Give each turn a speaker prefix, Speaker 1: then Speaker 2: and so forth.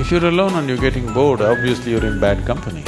Speaker 1: If you're alone and you're getting bored, obviously you're in bad company.